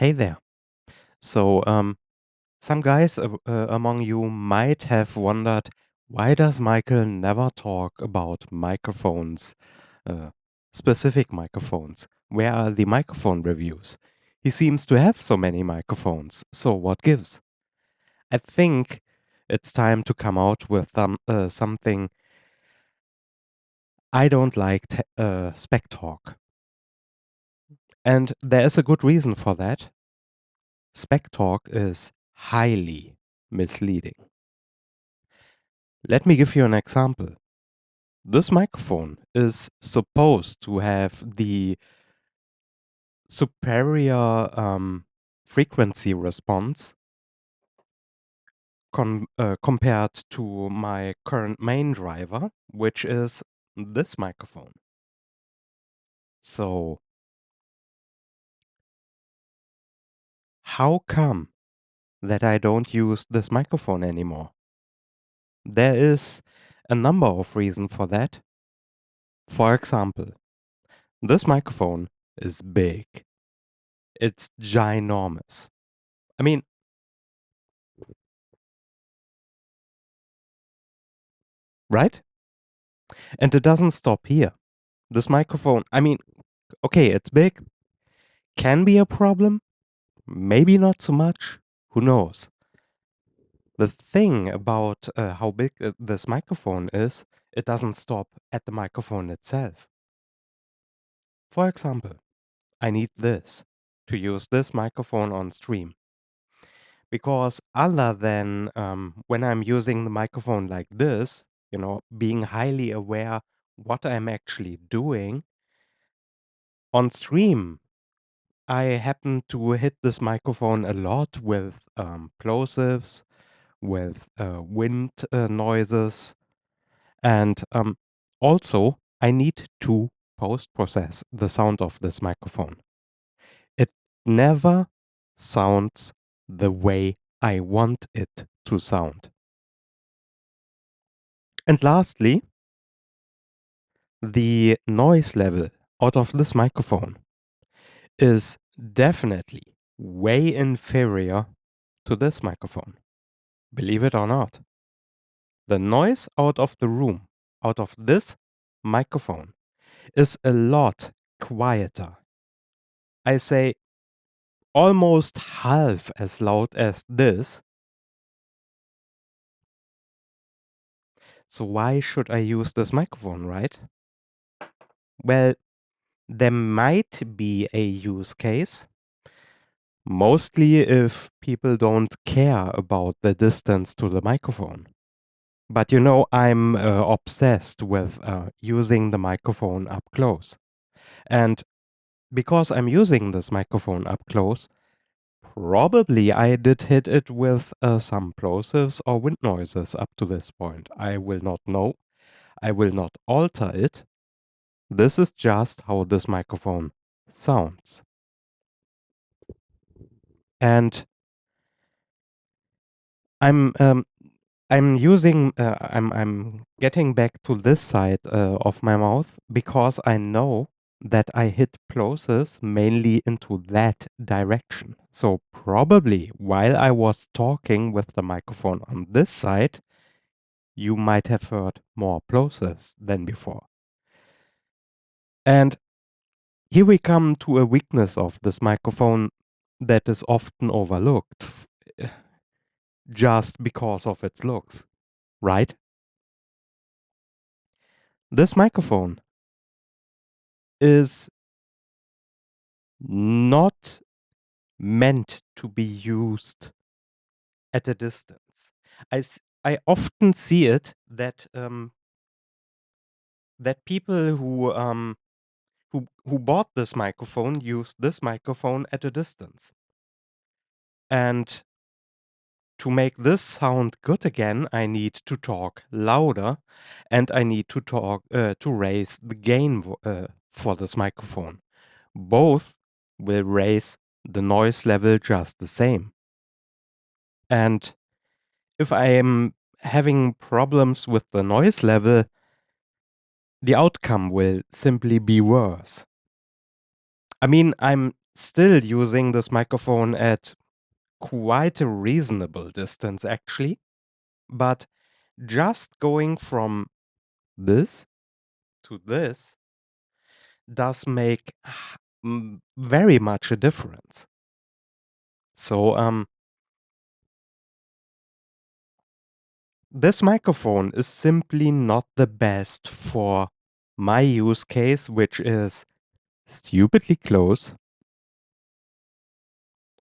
Hey there. So, um, some guys uh, among you might have wondered why does Michael never talk about microphones, uh, specific microphones? Where are the microphone reviews? He seems to have so many microphones, so what gives? I think it's time to come out with some, uh, something I don't like uh, spec talk. And there is a good reason for that. Spec talk is highly misleading. Let me give you an example. This microphone is supposed to have the superior um, frequency response uh, compared to my current main driver, which is this microphone. So, how come that I don't use this microphone anymore? There is a number of reasons for that. For example, this microphone is big. It's ginormous. I mean, right? And it doesn't stop here. This microphone, I mean, okay, it's big, can be a problem, maybe not so much, who knows. The thing about uh, how big uh, this microphone is, it doesn't stop at the microphone itself. For example, I need this to use this microphone on stream. Because other than um, when I'm using the microphone like this, you know, being highly aware what I'm actually doing on stream, I happen to hit this microphone a lot with um, plosives, with uh, wind uh, noises, and um, also I need to post process the sound of this microphone. It never sounds the way I want it to sound. And lastly, the noise level out of this microphone is definitely way inferior to this microphone. Believe it or not. The noise out of the room, out of this microphone, is a lot quieter. I say almost half as loud as this. So, why should I use this microphone, right? Well, there might be a use case Mostly if people don't care about the distance to the microphone. But you know, I'm uh, obsessed with uh, using the microphone up close. And because I'm using this microphone up close, probably I did hit it with uh, some plosives or wind noises up to this point. I will not know. I will not alter it. This is just how this microphone sounds. And I'm um, I'm using uh, I'm I'm getting back to this side uh, of my mouth because I know that I hit plosives mainly into that direction. So probably while I was talking with the microphone on this side, you might have heard more plosives than before. And here we come to a weakness of this microphone that is often overlooked just because of its looks, right? This microphone is not meant to be used at a distance. I, I often see it that um, that people who um, who bought this microphone used this microphone at a distance. And to make this sound good again, I need to talk louder, and I need to talk uh, to raise the gain uh, for this microphone. Both will raise the noise level just the same. And if I am having problems with the noise level, the outcome will simply be worse. I mean, I'm still using this microphone at quite a reasonable distance, actually. But just going from this to this does make very much a difference. So, um, this microphone is simply not the best for my use case, which is stupidly close,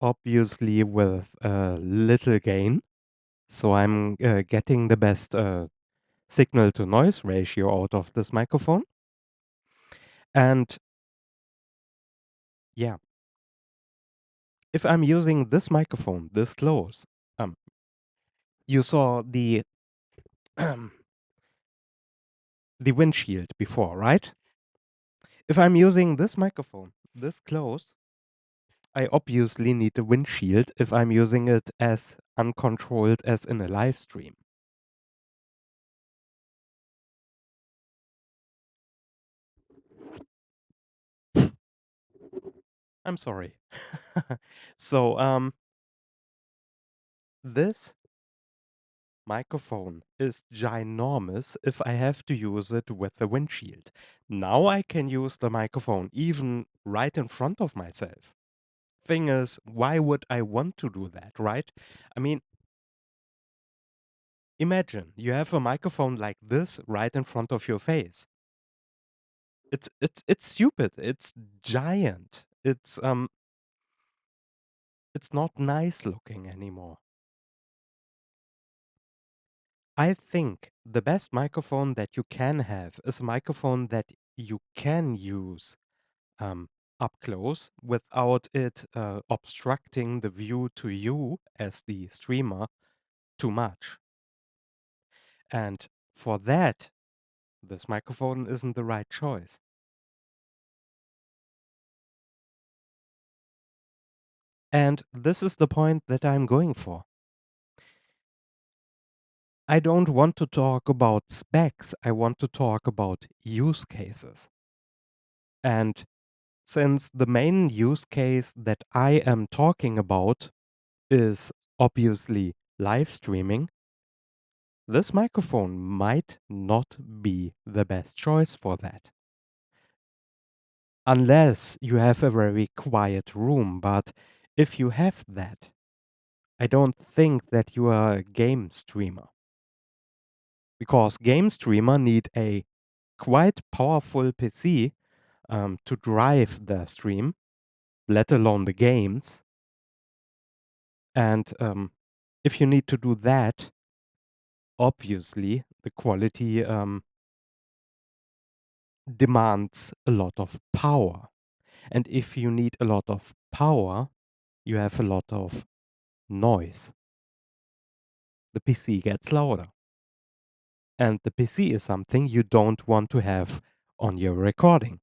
obviously with a little gain. So I'm uh, getting the best uh, signal to noise ratio out of this microphone. And yeah, if I'm using this microphone this close, um, you saw the the windshield before, right? If I'm using this microphone this close, I obviously need a windshield if I'm using it as uncontrolled as in a live stream. I'm sorry. so, um, this microphone is ginormous if I have to use it with the windshield. Now I can use the microphone even right in front of myself. Thing is, why would I want to do that, right? I mean, imagine you have a microphone like this right in front of your face. It's it's it's stupid. It's giant. It's um it's not nice looking anymore. I think the best microphone that you can have is a microphone that you can use um, up close without it uh, obstructing the view to you as the streamer too much. And for that, this microphone isn't the right choice. And this is the point that I'm going for. I don't want to talk about specs, I want to talk about use cases. And since the main use case that I am talking about is obviously live streaming, this microphone might not be the best choice for that. Unless you have a very quiet room, but if you have that, I don't think that you are a game streamer. Because game streamer need a quite powerful PC um, to drive their stream, let alone the games. And um, if you need to do that, obviously the quality um, demands a lot of power. And if you need a lot of power, you have a lot of noise. The PC gets louder. And the PC is something you don't want to have on your recording.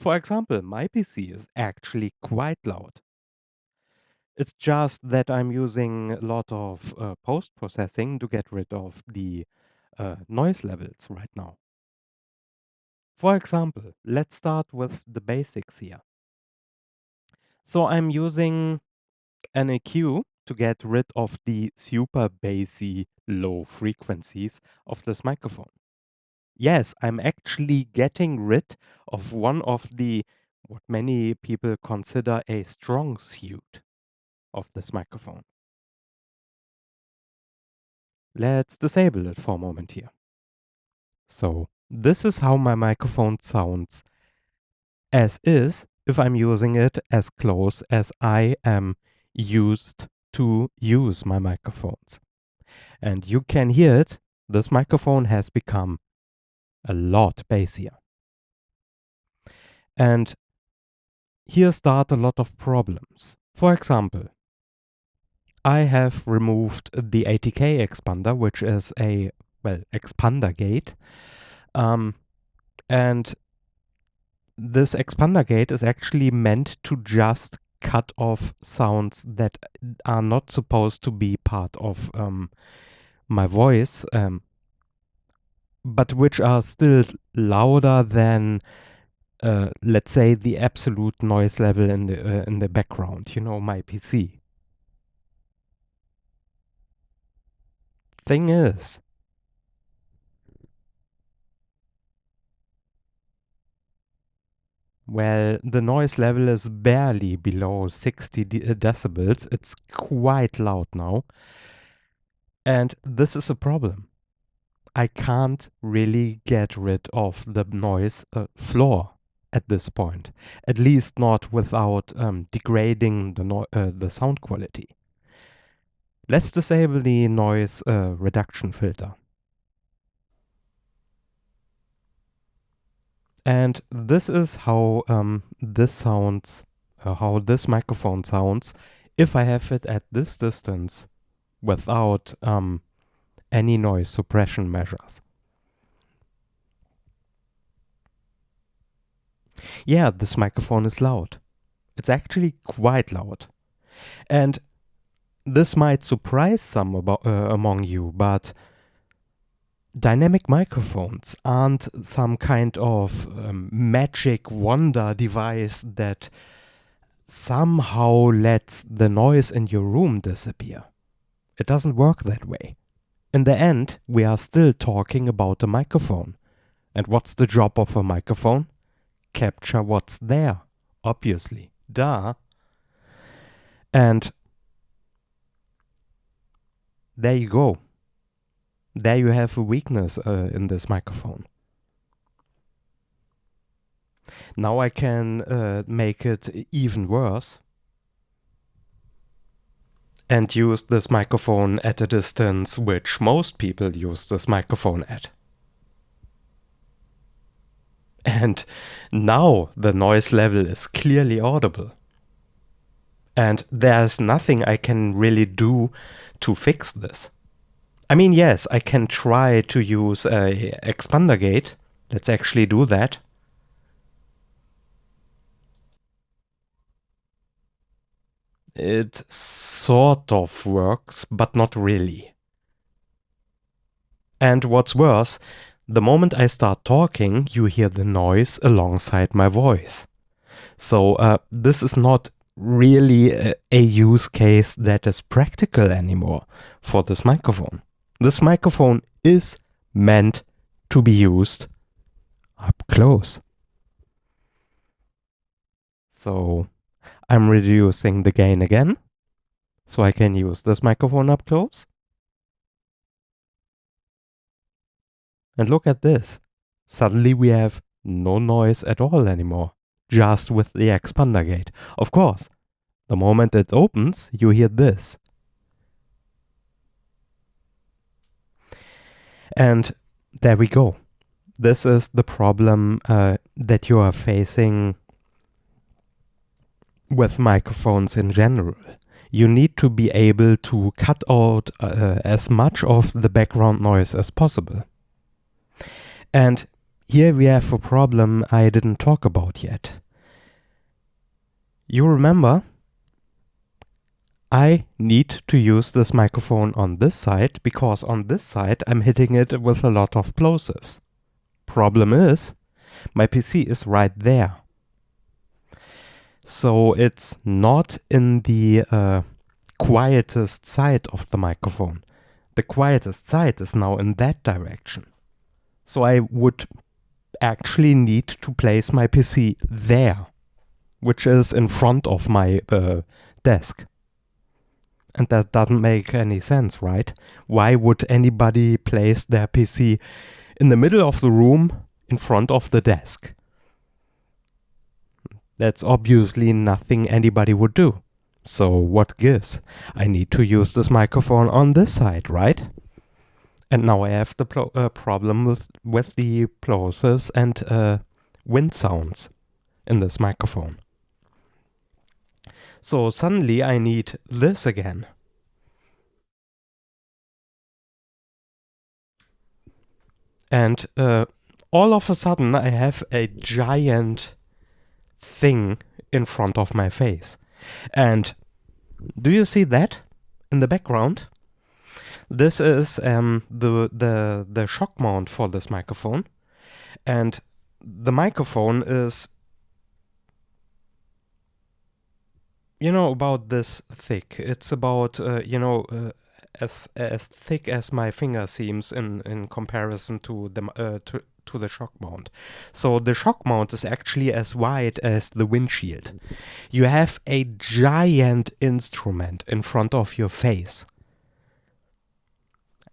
For example, my PC is actually quite loud. It's just that I'm using a lot of uh, post processing to get rid of the uh, noise levels right now. For example, let's start with the basics here. So I'm using an EQ to get rid of the super bassy low frequencies of this microphone. Yes, I'm actually getting rid of one of the what many people consider a strong suit of this microphone. Let's disable it for a moment here. So this is how my microphone sounds as is if I'm using it as close as I am used to use my microphones. And you can hear it, this microphone has become a lot bassier. And here start a lot of problems. For example, I have removed the ATK expander, which is a, well, expander gate. Um, and this expander gate is actually meant to just cut off sounds that are not supposed to be part of um, my voice, um, but which are still louder than uh, let's say the absolute noise level in the uh, in the background, you know, my PC. Thing is, well, the noise level is barely below 60 de uh, decibels. It's quite loud now. And this is a problem. I can't really get rid of the noise uh, floor at this point, at least not without um, degrading the, no uh, the sound quality. Let's disable the noise uh, reduction filter. And this is how um, this sounds, uh, how this microphone sounds if I have it at this distance without um, any noise suppression measures. Yeah, this microphone is loud. It's actually quite loud. And this might surprise some about, uh, among you, but dynamic microphones aren't some kind of um, magic wonder device that somehow lets the noise in your room disappear. It doesn't work that way. In the end, we are still talking about a microphone. And what's the job of a microphone? Capture what's there, obviously. Duh. And there you go. There you have a weakness uh, in this microphone. Now I can uh, make it even worse and use this microphone at a distance which most people use this microphone at. And now the noise level is clearly audible. And there's nothing I can really do to fix this. I mean, yes, I can try to use a expander gate. Let's actually do that. It sort of works, but not really. And what's worse, the moment I start talking, you hear the noise alongside my voice. So uh, this is not really a, a, use case that is practical anymore for this microphone. This microphone is meant to be used up close. So I'm reducing the gain again, so I can use this microphone up close. And look at this. Suddenly we have no noise at all anymore, just with the expander gate. Of course, the moment it opens, you hear this. And there we go. This is the problem uh, that you are facing with microphones in general. You need to be able to cut out uh, as much of the background noise as possible. And here we have a problem I didn't talk about yet. You remember, I need to use this microphone on this side because on this side I'm hitting it with a lot of plosives. Problem is, my PC is right there. So it's not in the uh, quietest side of the microphone. The quietest side is now in that direction. So I would actually need to place my PC there, which is in front of my uh, desk. And that doesn't make any sense, right? Why would anybody place their PC in the middle of the room in front of the desk? That's obviously nothing anybody would do. So what gives? I need to use this microphone on this side, right? And now I have the uh, problem with, with the plosives and uh, wind sounds in this microphone. So suddenly I need this again. And uh, all of a sudden I have a giant thing in front of my face. And do you see that in the background? This is um, the, the, the shock mount for this microphone. And the microphone is you know about this thick? It's about uh, you know uh, as as thick as my finger seems in in comparison to the uh, to, to the shock mount. So the shock mount is actually as wide as the windshield. You have a giant instrument in front of your face.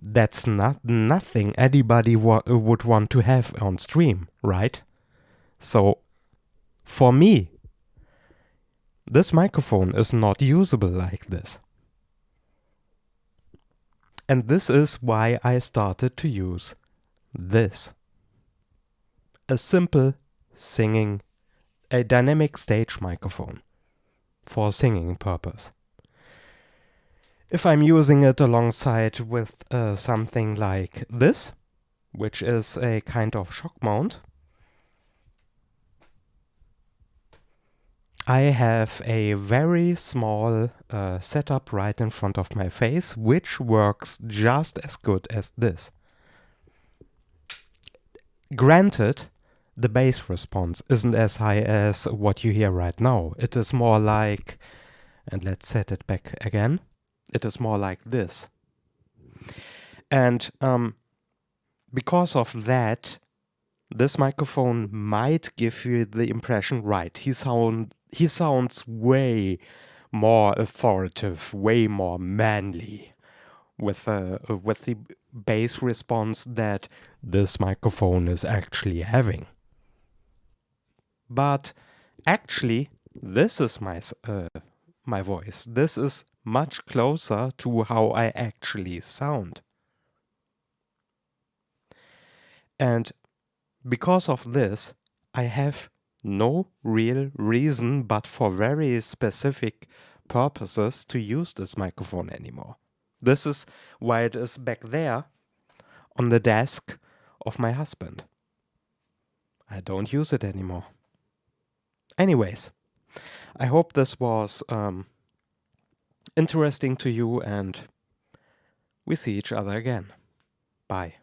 That's not nothing anybody wa- would want to have on stream right? So for me this microphone is not usable like this. And this is why I started to use this. A simple singing, a dynamic stage microphone for singing purpose. If I'm using it alongside with uh, something like this, which is a kind of shock mount, I have a very small uh, setup right in front of my face, which works just as good as this. Granted, the bass response isn't as high as what you hear right now. It is more like, and let's set it back again, it is more like this. And um, because of that, this microphone might give you the impression, right, he sound he sounds way more authoritative, way more manly with uh, with the bass response that this microphone is actually having. But actually, this is my uh, my voice. This is much closer to how I actually sound. And because of this, I have no real reason but for very specific purposes to use this microphone anymore. This is why it is back there on the desk of my husband. I don't use it anymore. Anyways, I hope this was um, interesting to you and we see each other again. Bye.